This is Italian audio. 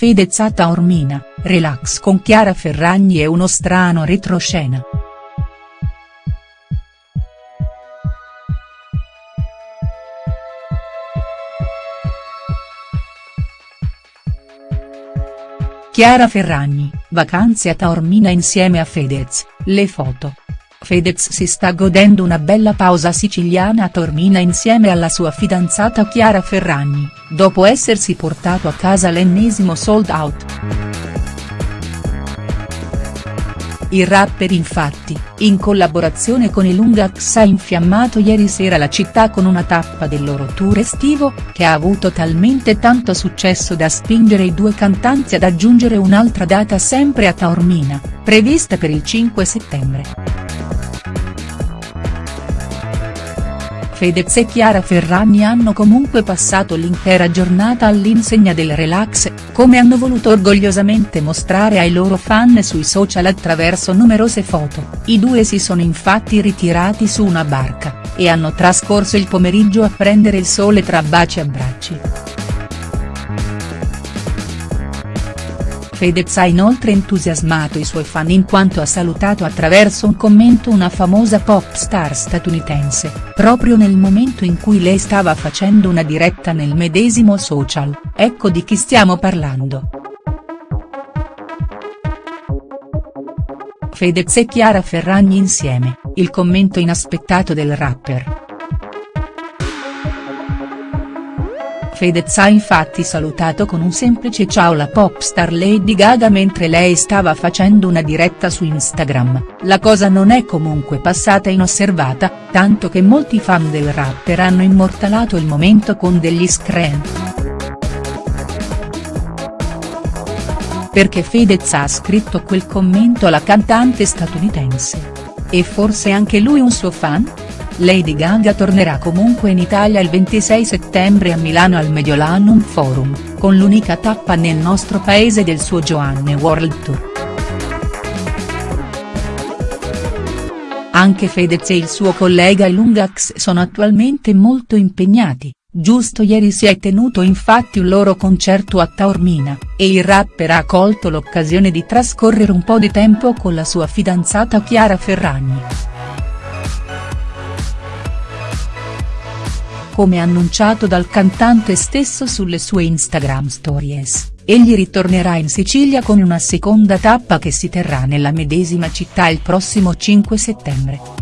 Fedez a Taormina, relax con Chiara Ferragni e uno strano retroscena. Chiara Ferragni, vacanze a Taormina insieme a Fedez, le foto. Fedez si sta godendo una bella pausa siciliana a Taormina insieme alla sua fidanzata Chiara Ferragni, dopo essersi portato a casa l'ennesimo sold out. Il rapper infatti, in collaborazione con i Lungax ha infiammato ieri sera la città con una tappa del loro tour estivo, che ha avuto talmente tanto successo da spingere i due cantanti ad aggiungere un'altra data sempre a Taormina, prevista per il 5 settembre. Fedez e Chiara Ferragni hanno comunque passato l'intera giornata all'insegna del relax, come hanno voluto orgogliosamente mostrare ai loro fan sui social attraverso numerose foto, i due si sono infatti ritirati su una barca, e hanno trascorso il pomeriggio a prendere il sole tra baci e abbracci. Fedez ha inoltre entusiasmato i suoi fan in quanto ha salutato attraverso un commento una famosa pop star statunitense, proprio nel momento in cui lei stava facendo una diretta nel medesimo social, ecco di chi stiamo parlando. Fedez e Chiara Ferragni insieme, il commento inaspettato del rapper. Fedez ha infatti salutato con un semplice ciao la pop star Lady Gaga mentre lei stava facendo una diretta su Instagram, la cosa non è comunque passata inosservata, tanto che molti fan del rapper hanno immortalato il momento con degli screen. Perché Fedez ha scritto quel commento alla cantante statunitense? E forse anche lui un suo fan?. Lady Gaga tornerà comunque in Italia il 26 settembre a Milano al Mediolanum Forum, con l'unica tappa nel nostro paese del suo Joanne World Tour. Anche Fedez e il suo collega Ilungax sono attualmente molto impegnati, giusto ieri si è tenuto infatti un loro concerto a Taormina, e il rapper ha colto l'occasione di trascorrere un po' di tempo con la sua fidanzata Chiara Ferragni. Come annunciato dal cantante stesso sulle sue Instagram stories, egli ritornerà in Sicilia con una seconda tappa che si terrà nella medesima città il prossimo 5 settembre.